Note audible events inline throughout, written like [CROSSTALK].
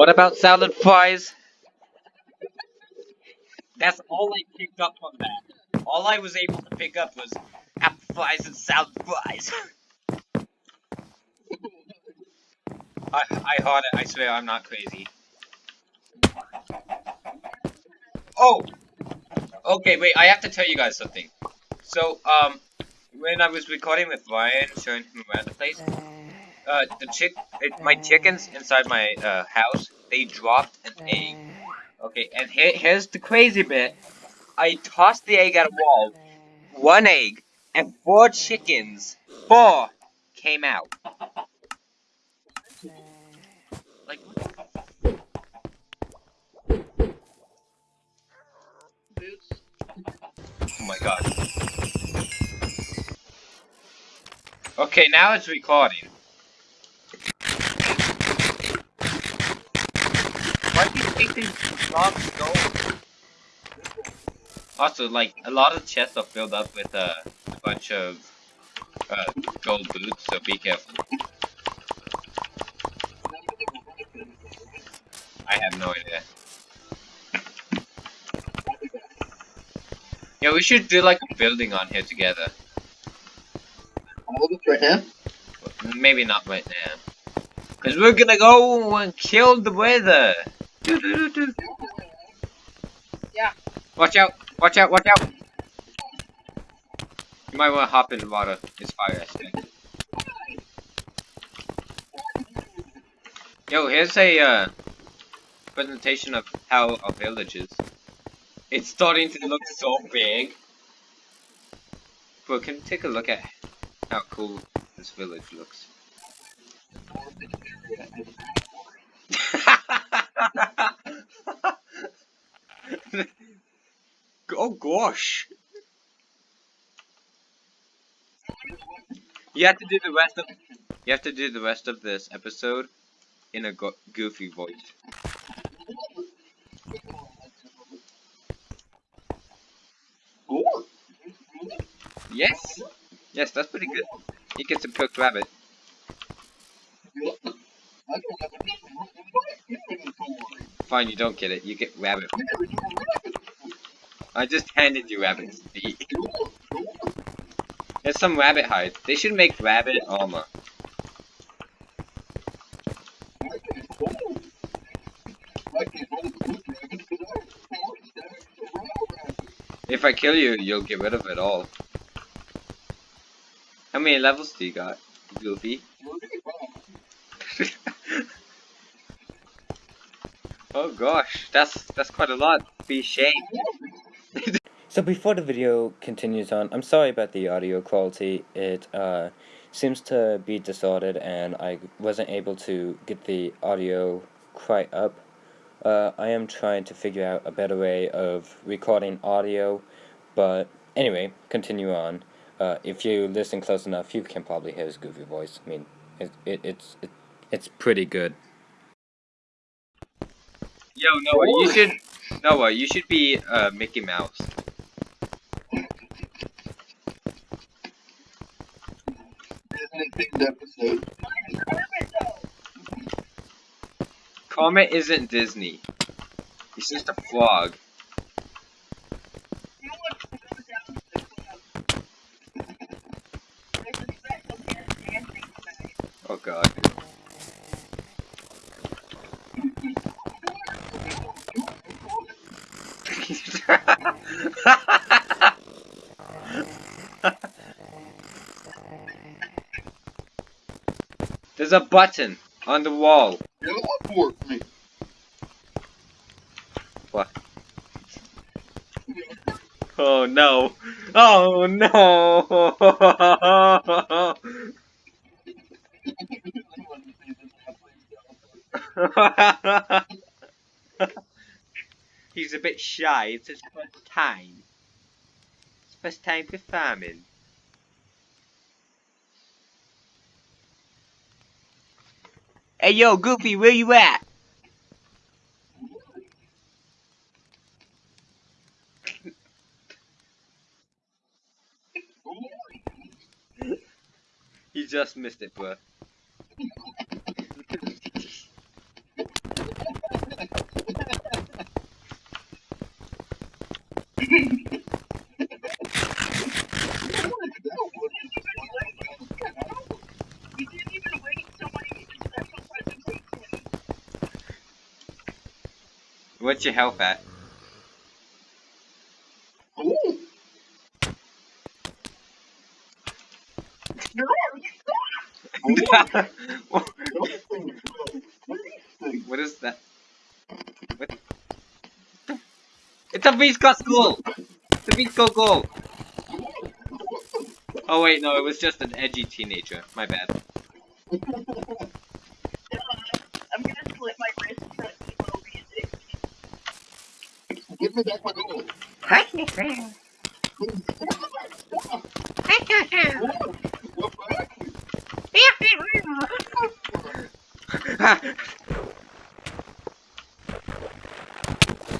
What about salad fries? That's all I picked up on that. All I was able to pick up was apple fries and salad fries. [LAUGHS] I I heard it. I swear I'm not crazy. Oh. Okay, wait. I have to tell you guys something. So, um, when I was recording with Ryan, showing him around the place, uh, the chick, it, my chickens inside my uh, house, they dropped an egg. Okay, and here, here's the crazy bit. I tossed the egg at a wall, one egg, and four chickens, four, came out. Like, what oh my god. Okay, now it's recording. Why do you think these blocks? Also, like, a lot of chests are filled up with uh, a bunch of uh, gold boots, so be careful. I have no idea. Yeah, we should do like a building on here together. All of us right now? Maybe not right now. Cause we're gonna go and kill the Wither. Yeah. Watch out! Watch out! Watch out! You might want to hop in the water. It's fire aspect. Yo, here's a uh, presentation of how our village is. It's starting to look so big. Bro, can you take a look at how cool this village looks? [LAUGHS] [LAUGHS] [LAUGHS] oh gosh! You have to do the rest of you have to do the rest of this episode in a go goofy voice. Yes, yes, that's pretty good. You get some cooked rabbit. Fine, you don't get it. You get rabbit. I just handed you rabbit's feet. There's some rabbit hide. They should make rabbit armor. If I kill you, you'll get rid of it all. How many levels do you got, Goofy? [LAUGHS] oh gosh, that's that's quite a lot. Be ashamed. [LAUGHS] So before the video continues on, I'm sorry about the audio quality. It uh, seems to be distorted and I wasn't able to get the audio quite up. Uh, I am trying to figure out a better way of recording audio, but anyway, continue on. Uh, if you listen close enough, you can probably hear his goofy voice. I mean, it, it, it's it, it's pretty good. Yo, Noah, you should Noah, you should be uh, Mickey Mouse. episode. Kermit isn't Disney. He's just a frog. Oh god. There's a button on the wall. Get board with me. What? [LAUGHS] Oh no. Oh no. [LAUGHS] He's a bit shy. It's his first time. It's first time for farming. Hey yo, Goofy, where you at? You just missed it, bro. What's your health at? Ooh. what is that? What? It's a Visco school! It's a Visco goal! Oh wait, no, it was just an edgy teenager. My bad. I'm gonna slit my wrist for emo music. Give me back my gold. What back?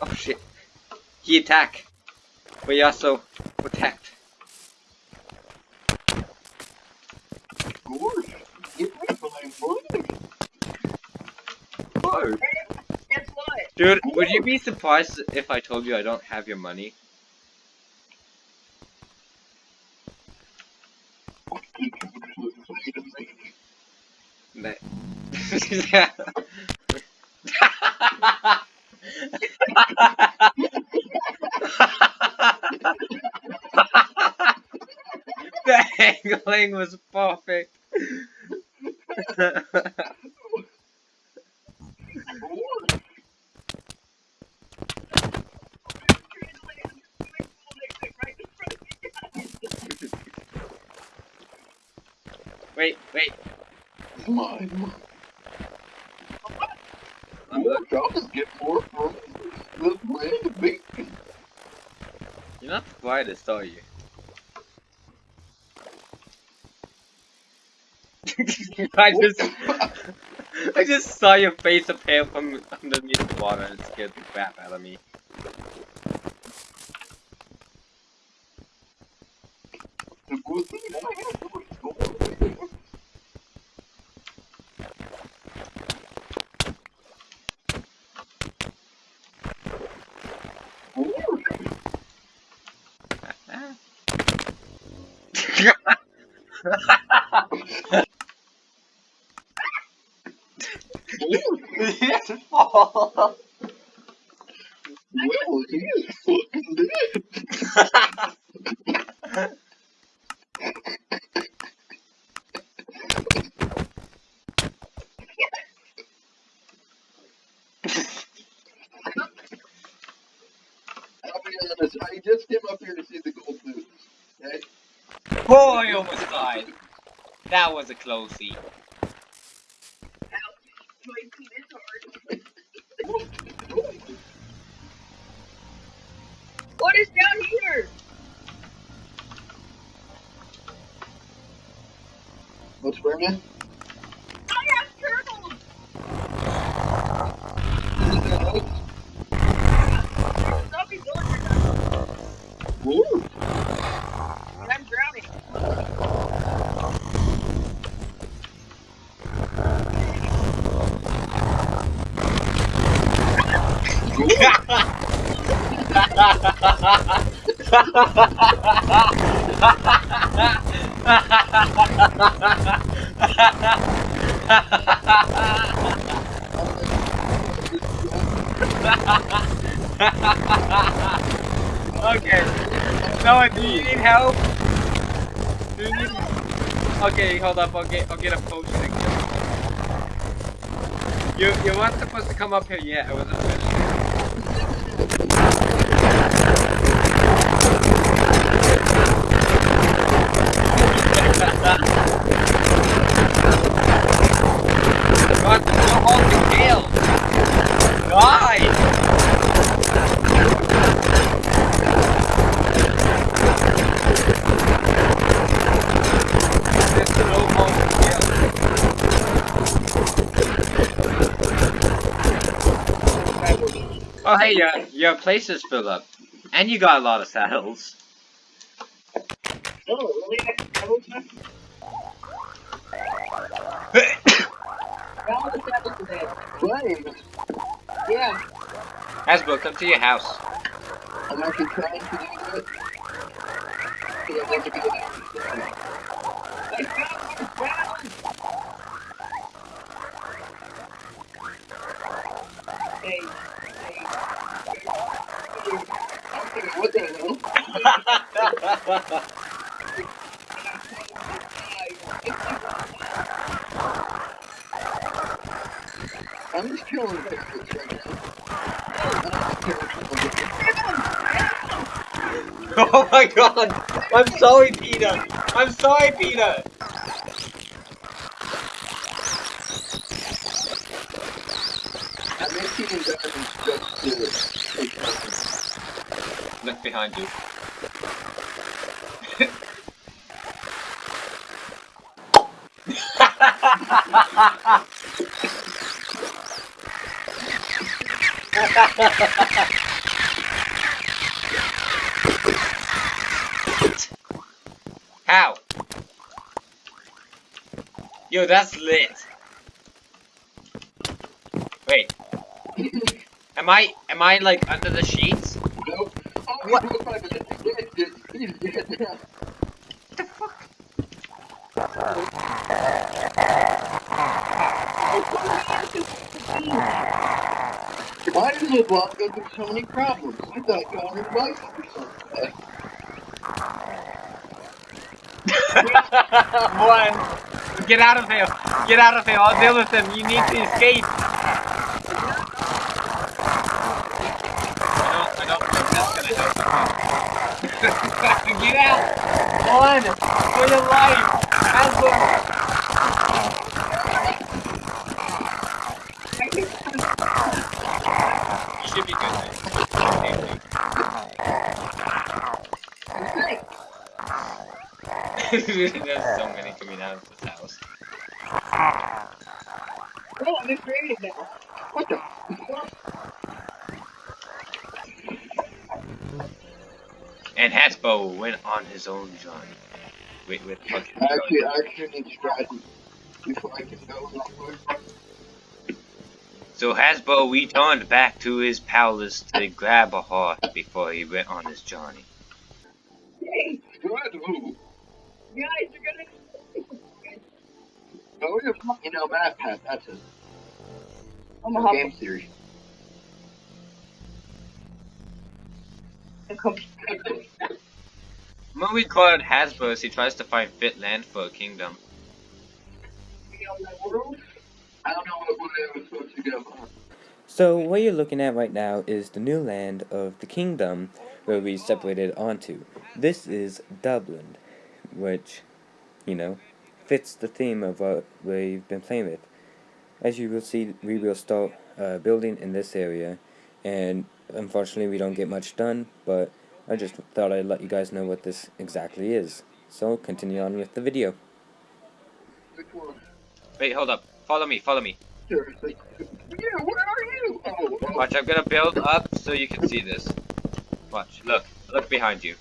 Oh shit. He attack. But he also attacked. Gorge. Give me my money. Oh. Guess what? Dude, would you be surprised if I told you I don't have your money? That- [LAUGHS] the angling was perfect. [LAUGHS] Gorge. wait, wait. Mine. I'm Gorge, I'll just get more from bacon. You're not the quietest, are you? [LAUGHS] I just, I just saw your face appear from underneath the water and scared the crap out of me. The good thing I have was gold. Gorge. [LAUGHS] Well, he is fucking dead. I'll be honest, I just came up here to see the gold boots. Okay? Oh, I almost died. That was a closey. My. What is down here? What's burning? Okay. Noah, do you need help? Do you need... Okay, hold up. I'll get, I'll get a potion. You, you weren't supposed to come up here yet. I finished. Oh hey, your your place is filled up, and you got a lot of saddles. Oh, really? I was not- All the saddles are dead. Flame. Yeah. Hasbro, come to your house. I'm actually trying to do that. Because I'd like to be able to- I found the? I'm just killing Bigfoots right now. Oh my god! I'm sorry, Peter! I'm sorry, Peter! I'm just to take. Look behind you. How? Yo, that's lit. Wait. Am I am I like under the sheets? Nope. Oh, What? he's five minutes. He's dead. He's dead. What the fuck? Why does the block go through so many problems? I thought God was life or something. [LAUGHS] One. Get out of here. Get out of here. I'll deal with them. You need to escape. I don't, I don't think that's gonna help. [LAUGHS] Get out. One. For your life. Hasbro. You should be good. man. [LAUGHS] There's so many coming out of this house. Oh, I'm creative now. What the? And Hasbro went on his own journey. Wait, with fucking. Actually, I actually need strategy before I can go. So Hasbro returned back to his palace to grab a heart before he went on his journey. Hey, Strategy. guys, you're gonna. Oh, yeah, you know, Map Path, that's a, I'm a a game series. We called Hasbro as he tries to find fit land for a kingdom. So what you're looking at right now is the new land of the kingdom where we separated onto. This is Dublin, which, you know, fits the theme of what we've been playing with. As you will see, we will start uh, building in this area, and unfortunately we don't get much done, but I just thought I'd let you guys know what this exactly is. So continue on with the video. Wait, hold up. Follow me, follow me. Seriously. Yeah, where are you? Oh, oh. Watch, I'm gonna build up so you can see this. Watch, look, look behind you.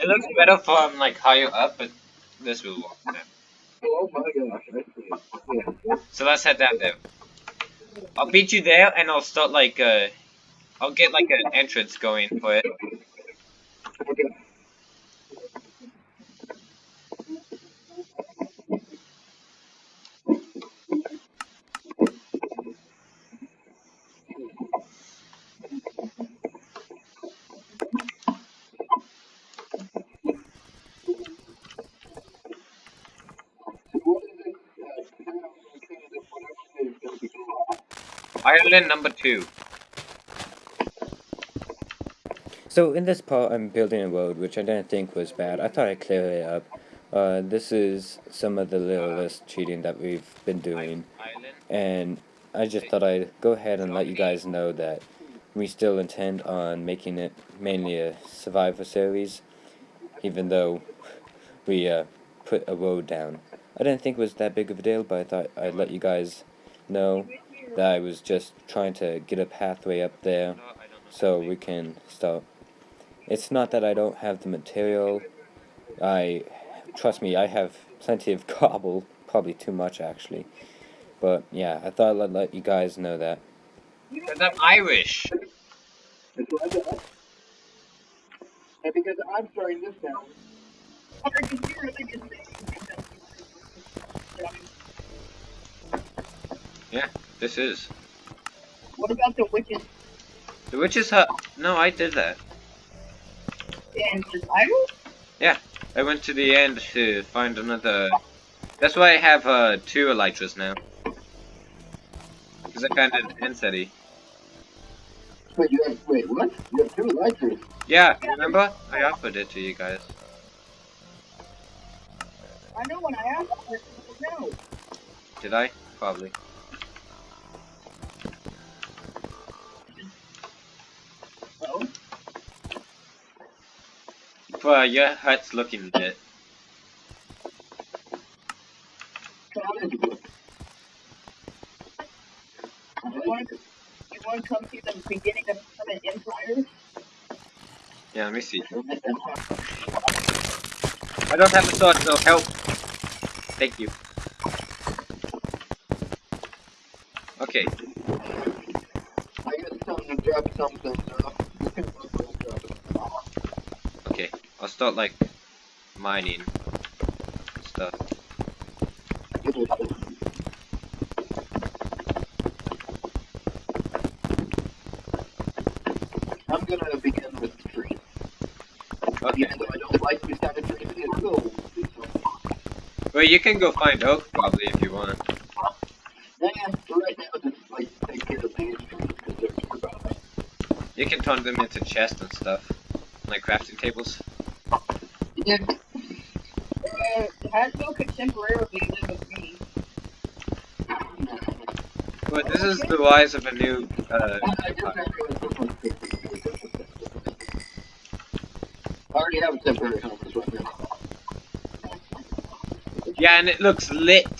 It looks better from like higher up, but this will work. Yeah. Oh my gosh, I see it. Yeah. So let's head down there. I'll beat you there, and I'll start like uh, I'll get like an entrance going for it. Ireland number what is it, uh, how the kingdom, whatever state is gonna be called? Ireland number two. So in this part, I'm building a road, which I didn't think was bad. I thought I'd clear it up. Uh, this is some of the littlest cheating that we've been doing, and I just thought I'd go ahead and let you guys know that we still intend on making it mainly a Survivor series, even though we uh, put a road down. I didn't think it was that big of a deal, but I thought I'd let you guys know that I was just trying to get a pathway up there so we can start. It's not that I don't have the material. I trust me, I have plenty of [LAUGHS] cobble, probably too much actually. But yeah, I thought I'd let you guys know that. Because I'm Irish. It's like that. And because I'm starting this now, Yeah, This is. What about the witches? The witches hut. No, I did that. And survival? I went to the end to find another. That's why I have uh, two elytras now. Because I found an End City. Wait, you have, wait, what? You have two elytras? Yeah, remember? I offered it to you guys. I know when I asked for it, no. Did I? Probably. But your hut's looking Empire? Yeah, let me see. I don't have a sword, so help. Thank you. Okay, I got something to drop something, so can okay. I'll start like mining stuff. I'm gonna begin with the tree. Okay. Even though I don't like these kind of trees, it's cool. Well, you can go find oak probably if you want. Yeah, for right now, just like take care of these trees because they're. You can turn them into chests and stuff, like crafting tables. Yeah, Uh, Hasbro could temporarily live with me. But this is the rise of a new. Uh, I just have to- I already have a temporary compass right now. yeah, and it looks lit.